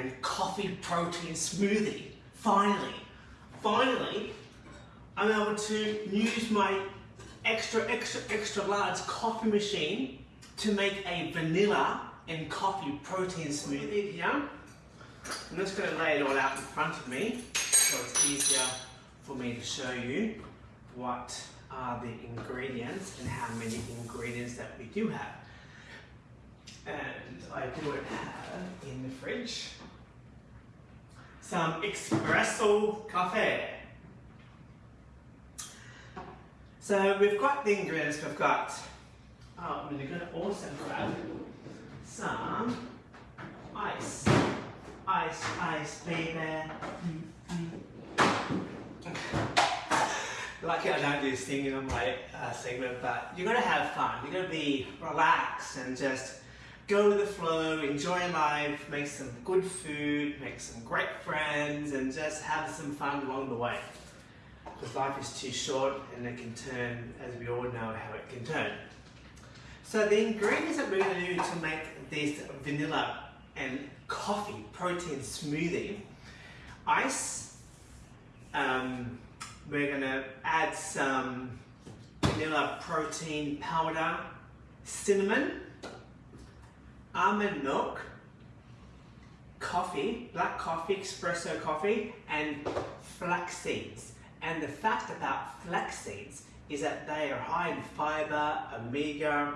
and coffee protein smoothie. Finally, finally, I'm able to use my extra, extra, extra large coffee machine to make a vanilla and coffee protein smoothie here. I'm just going to lay it all out in front of me so it's easier for me to show you what are the ingredients and how many ingredients that we do have. And I do it in the fridge some espresso coffee. So we've got the ingredients, we've got, oh, I'm going to also grab some ice. Ice, ice, baby. Lucky I don't do singing on my uh, segment, but you're gonna have fun. You're gonna be relaxed and just go with the flow, enjoy life, make some good food, make some great friends, and just have some fun along the way. Because life is too short and it can turn, as we all know how it can turn. So the ingredients that we're going to do to make this vanilla and coffee protein smoothie, ice, um, we're going to add some vanilla protein powder, cinnamon, almond milk, coffee, black coffee, espresso coffee, and flax seeds. And the fact about flax seeds is that they are high in fiber, omega,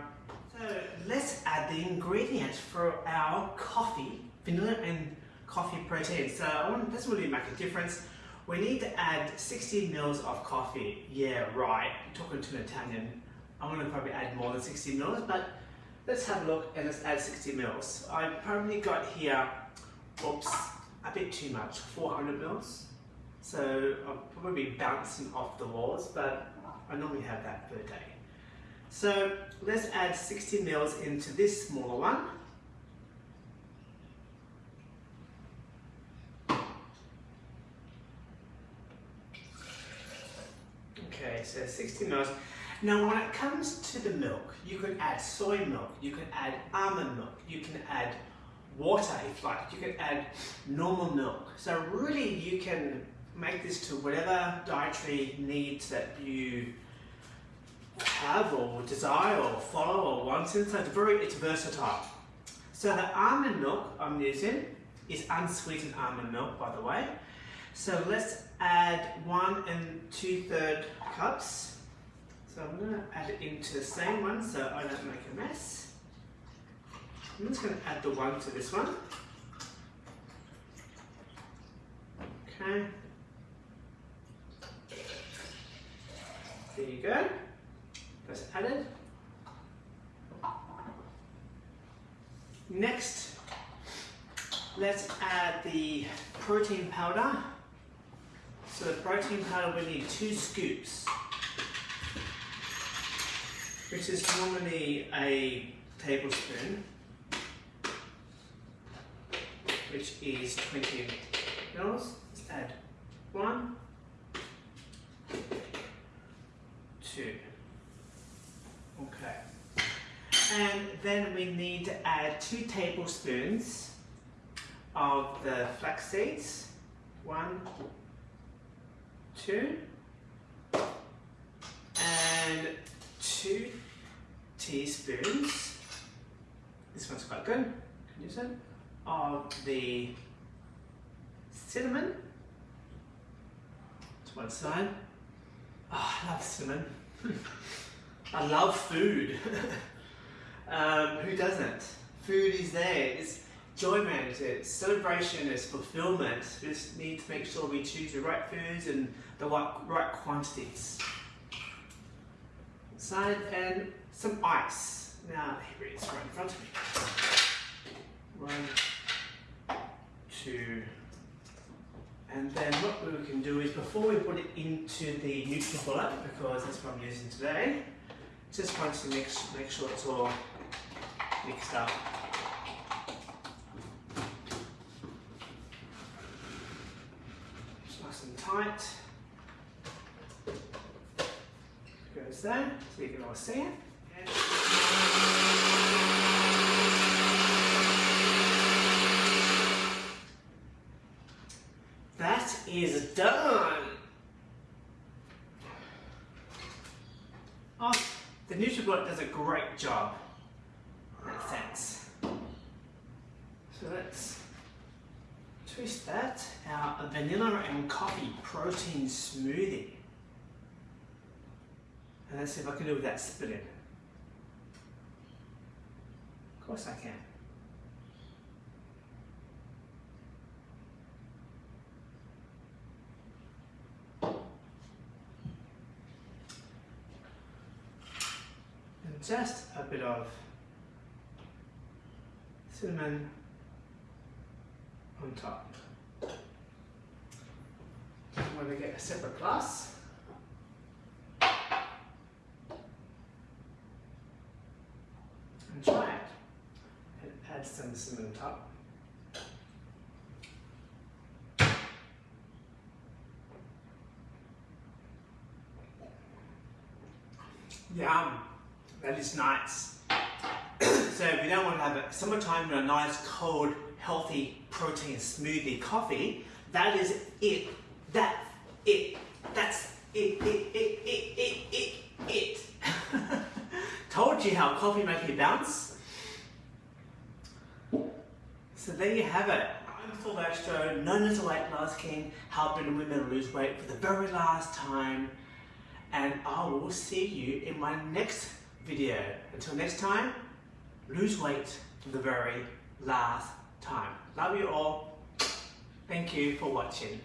so let's add the ingredients for our coffee, vanilla and coffee protein. So I want, this really make a difference. We need to add 60 mils of coffee. Yeah, right. talking to an Italian. I'm going to probably add more than 60 mils, but let's have a look and let's add 60 mils. I probably got here, oops, a bit too much, 400 mils. So I'll probably be bouncing off the walls, but I normally have that per day. So let's add 60 mils into this smaller one. Okay, so 60 mils. Now when it comes to the milk, you can add soy milk, you can add almond milk, you can add water if you like, you can add normal milk. So really you can make this to whatever dietary needs that you have or desire or follow or want. So it's very, it's versatile. So the almond milk I'm using is unsweetened almond milk, by the way. So let's add one and two third cups. So I'm gonna add it into the same one so I don't make a mess. I'm just gonna add the one to this one. Okay. There you go that's added. Next, let's add the protein powder. So the protein powder we need two scoops, which is normally a tablespoon, which is 20 mils. Let's add one, two. Okay. And then we need to add two tablespoons of the flax seeds. One, two, and two teaspoons. This one's quite good. Can you use it? Of the cinnamon. To one side. Oh, I love cinnamon. I love food. um, who doesn't? Food is there. It's enjoyment, it's celebration, it's fulfillment. We just need to make sure we choose the right foods and the right quantities. Side and some ice. Now, here it is right in front of me. One, two, and then what we can do is before we put it into the neutral NutriBullet, because that's what I'm using today, just want to make, make sure it's all mixed up. there, so you can all see it. That is done! Oh, the NutriBullet does a great job Thanks. So let's twist that, our vanilla and coffee protein smoothie. And let's see if I can do it without spitting. Of course I can. And just a bit of cinnamon on top. I'm going to get a separate glass. And try it. And cinnamon on top. Yum, that is nice. so if you don't want to have a summertime with a nice cold, healthy protein smoothie coffee, that is it. That it. That's it. It. It. It. It. It. It. Told you how coffee makes you bounce. So there you have it. I'm Astro, known as the Weight Loss King, helping women lose weight for the very last time. And I will see you in my next video. Until next time, lose weight for the very last time. Love you all. Thank you for watching.